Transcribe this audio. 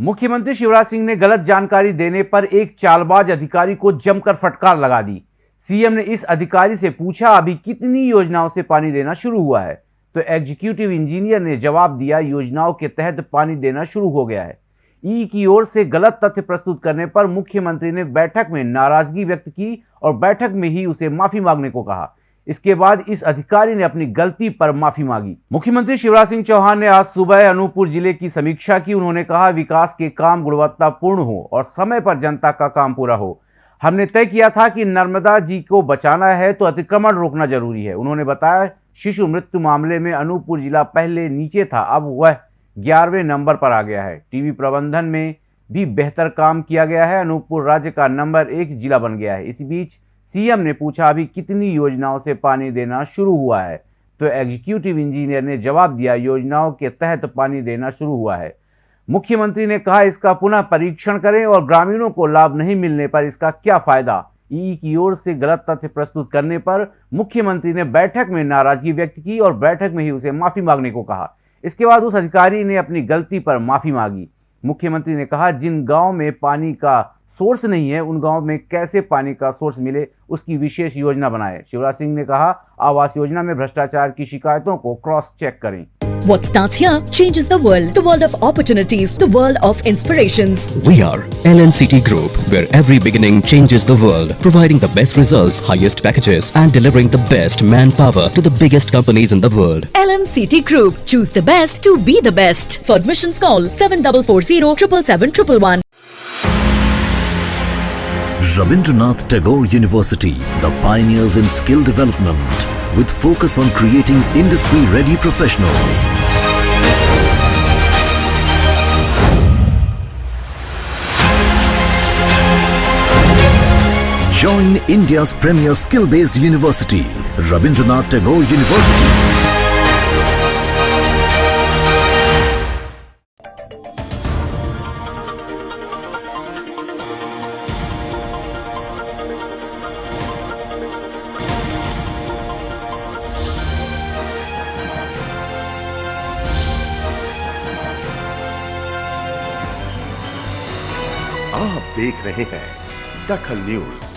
मुख्यमंत्री शिवराज सिंह ने गलत जानकारी देने पर एक चालबाज अधिकारी को जमकर फटकार लगा दी। सीएम ने इस अधिकारी से पूछा, अभी कितनी योजनाओं से पानी देना शुरू हुआ है? तो एग्जीक्यूटिव इंजीनियर ने जवाब दिया, योजनाओं के तहत पानी देना शुरू हो गया है। ई की ओर से गलत तथ्य प्रस्तुत करने पर मुख्यमंत्री ने बैठक में नाराज़गी व्यक्त की और बैठक में ही उसे माफ़ी मांगने को कहा। इसके बाद इस अधिकारी ने अपनी गलती पर माफ़ी मांगी। मुख्यमंत्री शिवराज सिंह चौहान ने आज सुबह अनूपपुर ज़िले की समीक्षा की। उन्होंने कहा, विकास के काम गुणवत्तापूर्ण हो और समय पर जनता का काम पूरा हो। हमने तय किया था कि नर्मदा जी को बचाना है तो अतिक्रमण रोकना ज़रूरी है। उन्होंने बताया, शिशु मृत्यु मामले में अनूपपुर जिला पहले नीचे था, अब वह ग्यारहवें नंबर पर आ गया है। टीवी प्रबंधन में भी बेहतर काम किया गया है। अनूपपुर राज्य का नंबर एक जिला बन गया है। इसी बीच सीएम ने पूछा, अभी कितनी योजनाओं से पानी देना शुरू हुआ है? तो एग्जीक्यूटिव इंजीनियर ने जवाब दिया, योजनाओं के तहत पानी देना शुरू हुआ है। मुख्यमंत्री ने कहा, इसका पुनः परीक्षण करें और ग्रामीणों को लाभ नहीं मिलने पर इसका क्या फ़ायदा? ई की ओर से गलत तथ्य प्रस्तुत करने पर मुख्यमंत्री ने बैठक में नाराज़गी व्यक्त की और बैठक में ही उसे माफ़ी मांगने को कहा। इसके बाद उस अधिकारी ने अपनी गलती पर माफ़ी मांगी। मुख्यमंत्री ने कहा, जिन गाँव में पानी का सोर्स नहीं है उन गाँव में कैसे पानी का सोर्स मिले उसकी विशेष योजना बनाए शिवराज सिंह ने कहा आवास योजना में भ्रष्टाचार की शिकायतों को क्रॉस चेक करें What starts here changes the world. The world of opportunities. The world of inspirations. We are LNCT Group, where every beginning changes the world, providing the best results, highest packages, and delivering the best manpower to the biggest companies in the world. LNCT Group. Choose the best to be the best. For admissions, call 7440 777 Rabindranath Tagore University, the pioneers in skill development, with focus on creating industry-ready professionals. Join India's premier skill-based university, Rabindranath Tagore University. आप देख रहे हैं दखल news.